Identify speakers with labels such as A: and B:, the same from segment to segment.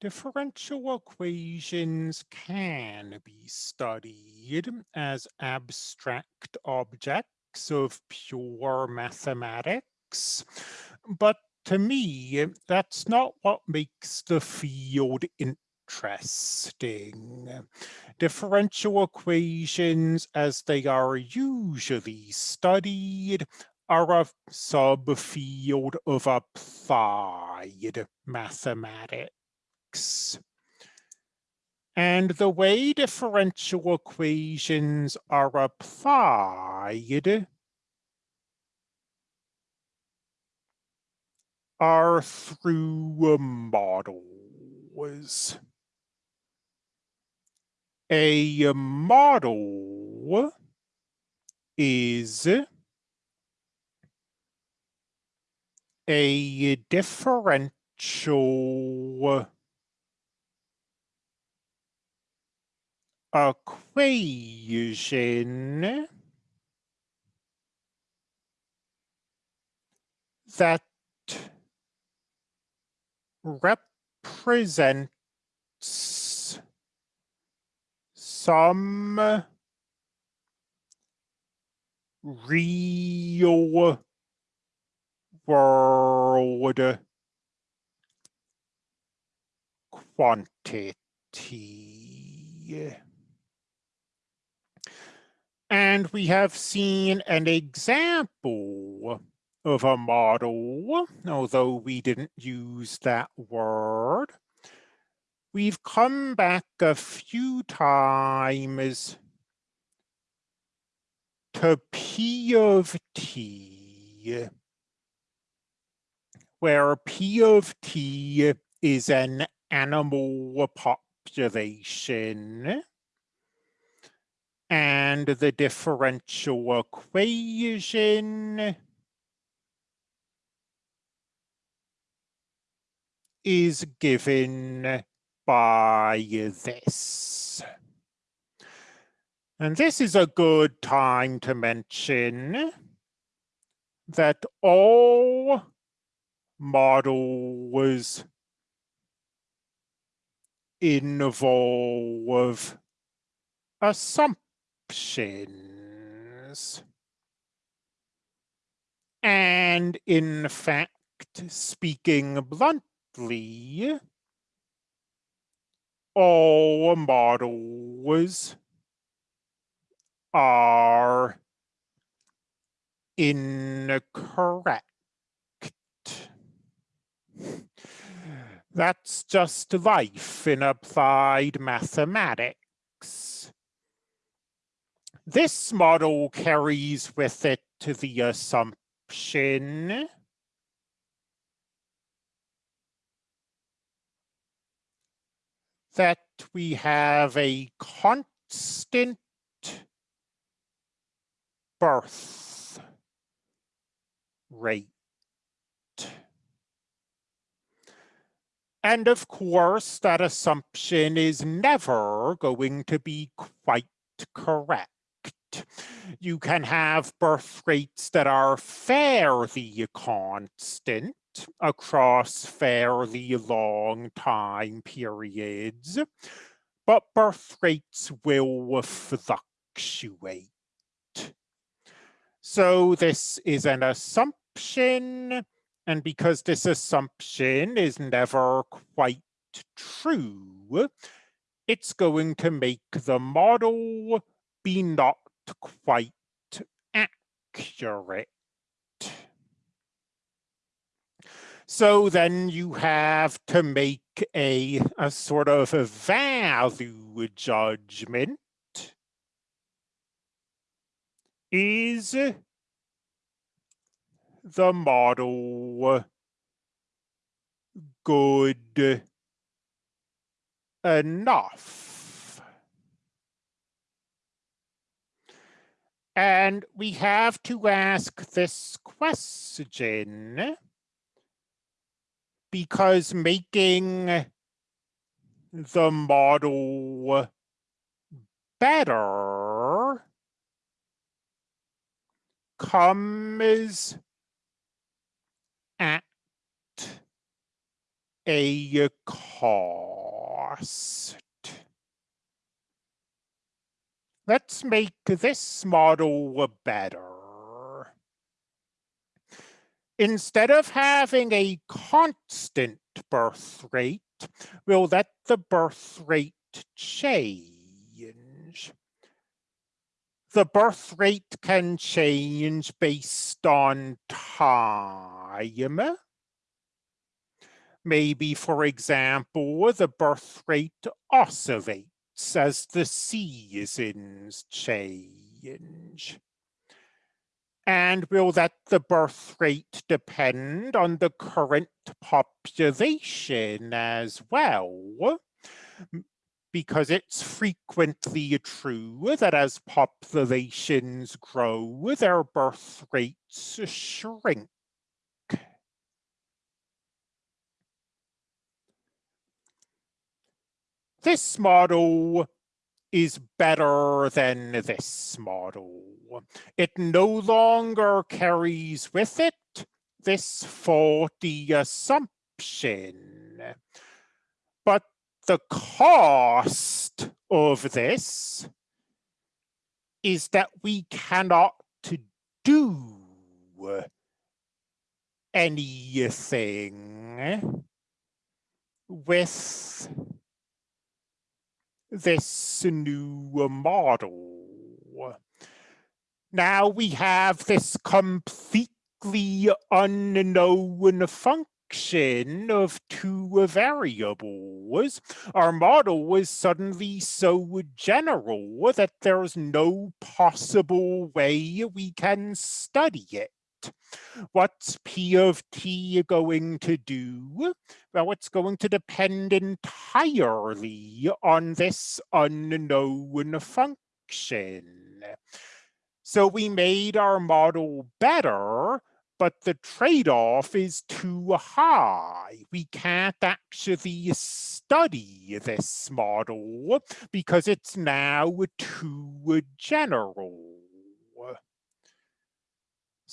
A: Differential equations can be studied as abstract objects of pure mathematics, but to me, that's not what makes the field interesting. Differential equations, as they are usually studied, are a subfield of applied mathematics. And the way differential equations are applied are through models. A model is a differential equation that represents some real world quantity. And we have seen an example of a model, although we didn't use that word. We've come back a few times to P of T, where P of T is an animal population and the differential equation is given by this. And this is a good time to mention that all models involve assumptions. And in fact, speaking bluntly, all models are incorrect. That's just life in applied mathematics. This model carries with it the assumption that we have a constant birth rate. And of course, that assumption is never going to be quite correct. You can have birth rates that are fairly constant across fairly long time periods, but birth rates will fluctuate. So this is an assumption and because this assumption is never quite true, it's going to make the model be not quite accurate. So then you have to make a, a sort of a value judgment. Is the model good enough? And we have to ask this question because making the model better comes at a cost. Let's make this model better. Instead of having a constant birth rate, we'll let the birth rate change. The birth rate can change based on time. Maybe, for example, the birth rate oscillates as the seasons change. And will let the birth rate depend on the current population as well? Because it's frequently true that as populations grow, their birth rates shrink. This model is better than this model. It no longer carries with it this faulty assumption. But the cost of this is that we cannot do anything with this new model. Now we have this completely unknown function of two variables. Our model was suddenly so general that there's no possible way we can study it. What's P of t going to do? Well, it's going to depend entirely on this unknown function. So we made our model better, but the trade-off is too high. We can't actually study this model because it's now too general.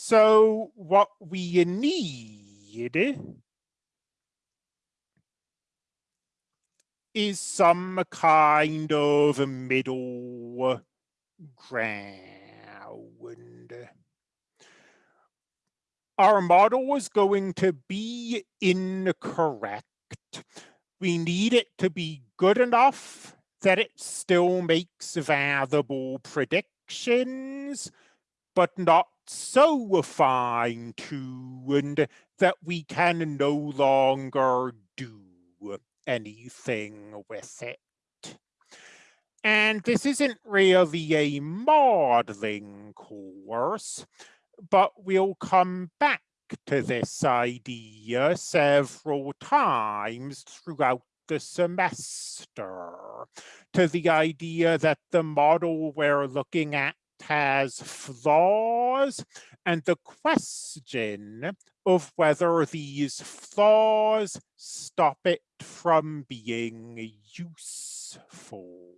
A: So what we need is some kind of middle ground. Our model is going to be incorrect. We need it to be good enough that it still makes valuable predictions, but not so fine-tuned that we can no longer do anything with it. And this isn't really a modeling course, but we'll come back to this idea several times throughout the semester, to the idea that the model we're looking at has flaws and the question of whether these flaws stop it from being useful.